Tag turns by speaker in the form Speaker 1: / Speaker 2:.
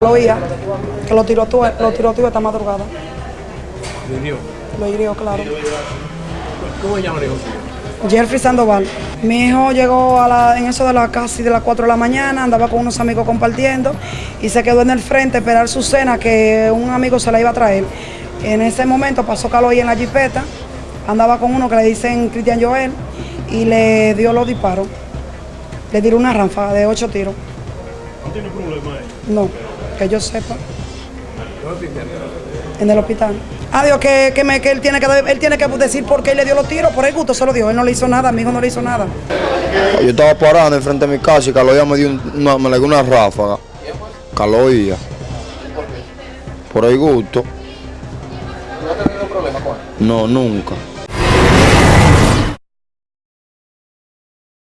Speaker 1: Lo oía, que lo tiró tú, lo tiró tú esta madrugada.
Speaker 2: ¿Lo hirió?
Speaker 1: Lo hirió, claro.
Speaker 2: ¿Cómo se llama el hijo?
Speaker 1: Jeffrey Sandoval. Mi hijo llegó a la, en eso de las casi de las 4 de la mañana, andaba con unos amigos compartiendo y se quedó en el frente a esperar su cena que un amigo se la iba a traer. En ese momento pasó Caloy en la jipeta, andaba con uno que le dicen Cristian Joel y le dio los disparos. Le tiró una ráfaga de ocho tiros.
Speaker 2: ¿No tiene problema él?
Speaker 1: No, que yo sepa, en el hospital. Adiós, que, que, me- que él, tiene que, él tiene que decir por qué él le dio los tiros, por el gusto se lo dio. Él no le hizo nada, mi hijo no le hizo nada.
Speaker 3: Yo estaba parado enfrente de mi casa y Caloía me dio un- una, me le dio una ráfaga. Caloía. Por el gusto.
Speaker 4: ¿No ha tenido problemas con él?
Speaker 3: No, nunca.